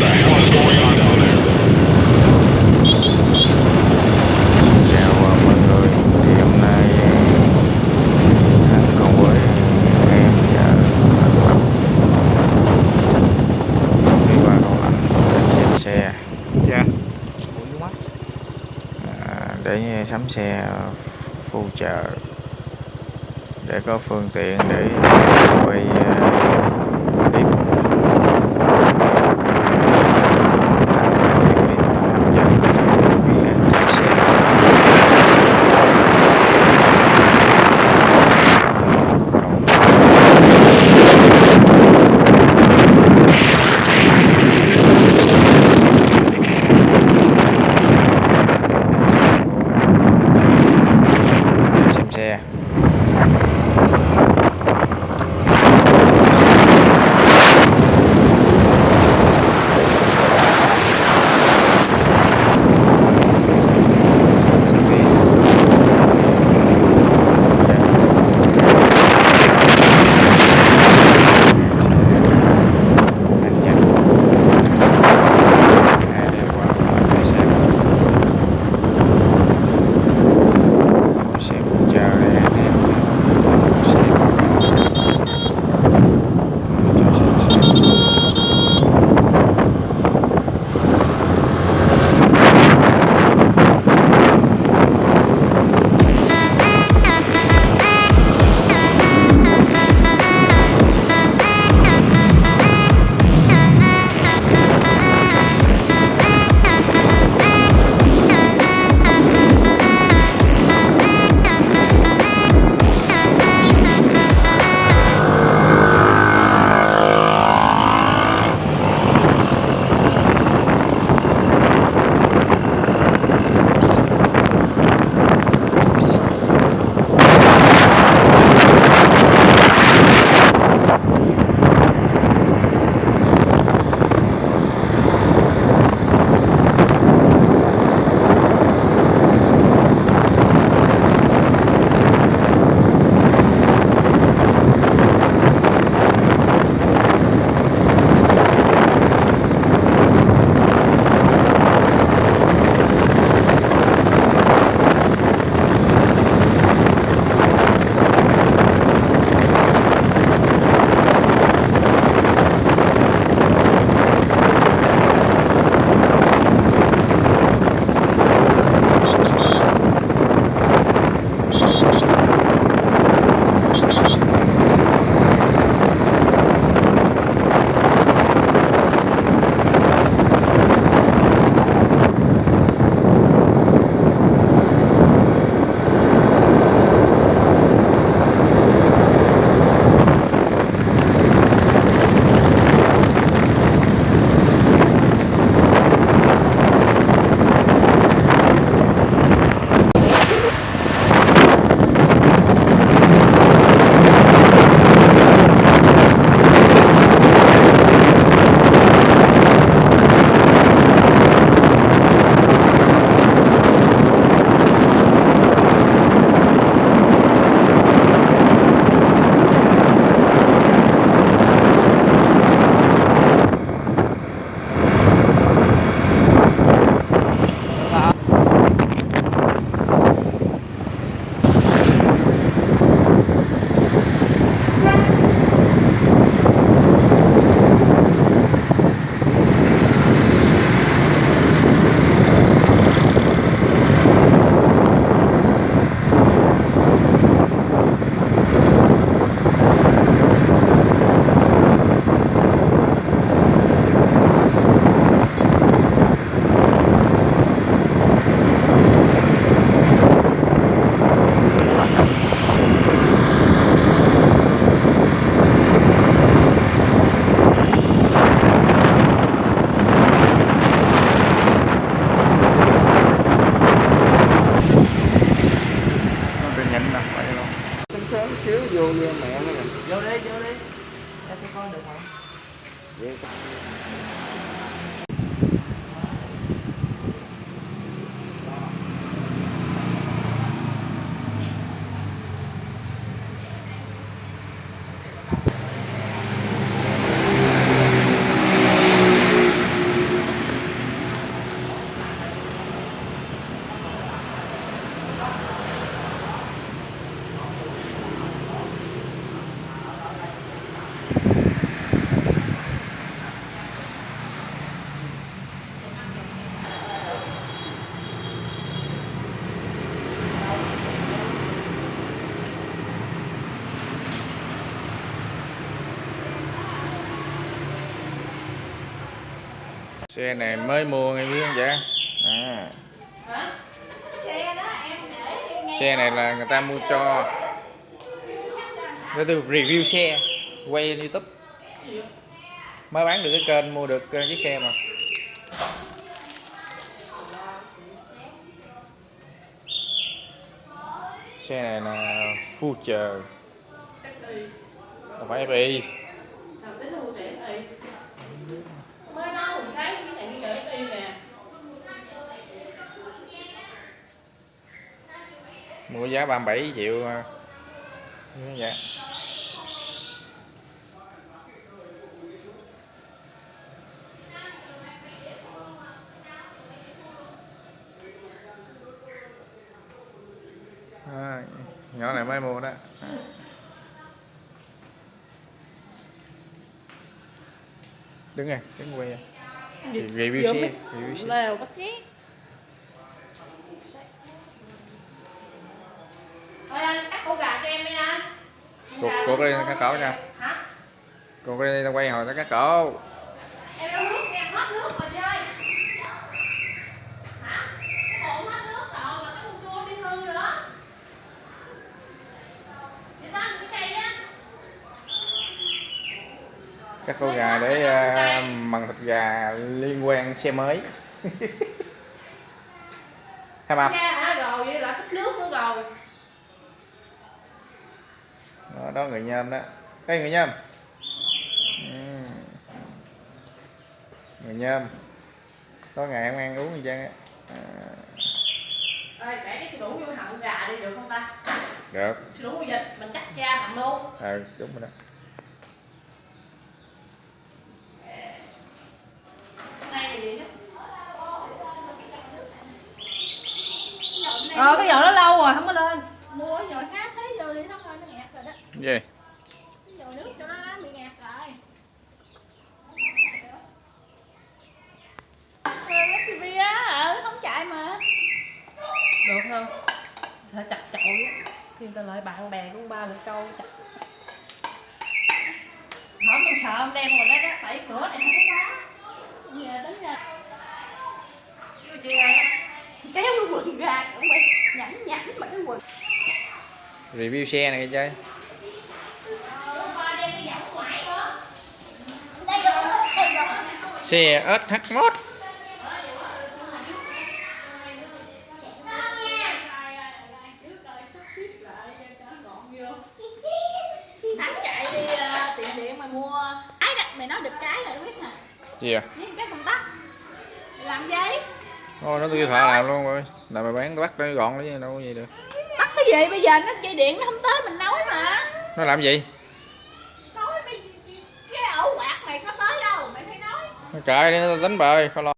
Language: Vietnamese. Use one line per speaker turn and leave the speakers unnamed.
Chào mọi người, thì nay anh cùng với em và đi qua cầu lạnh để xem xe. Dạ. Để sắm xe phụ trợ để
có phương tiện để quay
à, xe này mới mua ngay biết không vậy à,
Xe
này là người ta mua cho. Để tôi review xe quay lên youtube. Mới bán được cái kênh mua được chiếc xe mà. Xe này là Future. Không phải FI
Sao tính mua trẻ y Mới nói hồi sáng cái này bây giờ y nè
mua giá 37 triệu ờ, vậy À, nhỏ này mới mua đó. Đứng này đứng quay. Review xe review xe.
Lèo bắt nhét Thôi anh cắt cổ gà cho em đi anh.
Cột- cột lên cắt cổ nha.
Hả?
còn cái đây quay hồi nó cắt cổ
Em đâu nước em hết nước rồi chơi Hả? Cái bụng hết nước rồi mà cái con cua đi hư nữa. Đi cái cây á.
Cắt cổ gà để uh, mần thịt gà liên quan xe mới. Hai mập
Ra hả? Rồi vậy là tích nước nữa rồi
đó, đó người nhôm đó. Đây người nhôm Ừ. người nhôm có ngày em ăn uống gì trơn á? À,
Ê, để cái sữa đủ vô họng gà đi được không ta?
được.
Sữa đủ vịt mình cắt ra họng luôn.
Ờ đúng rồi đó.
Ờ cái giò đó lâu rồi không có lên
mà
Được không? Sẽ chặt chội Khi ta lại bạn bè cũng ba lượt câu chặt. Hỏi mình sợ ông đem rồi đó, đó phải cửa này không có
giờ tính ra
Chưa chị ơi.
Kéo cái quần ra cũng bị nhẵn nhẵn mà cái quần
review xe này chơi
Ba đem đi dạo ngoài nữa
đây rồi đây rồi
xe SH1
trước rồi sắp xếp lại cho nó gọn vô thắng chạy đi uh, tiệm điện mà mua cái đó mày nói được cái rồi biết hả
gì à
với cái con tắt làm giấy.
Ô, nó tôi thợ làm luôn rồi. Là mày bán bắt nó gọn lấy đâu có gì được.
Tắt cái gì bây giờ? Nó dây điện nó không tới mình nói mà.
Nó làm gì
cái
đi nó đánh bời không lo.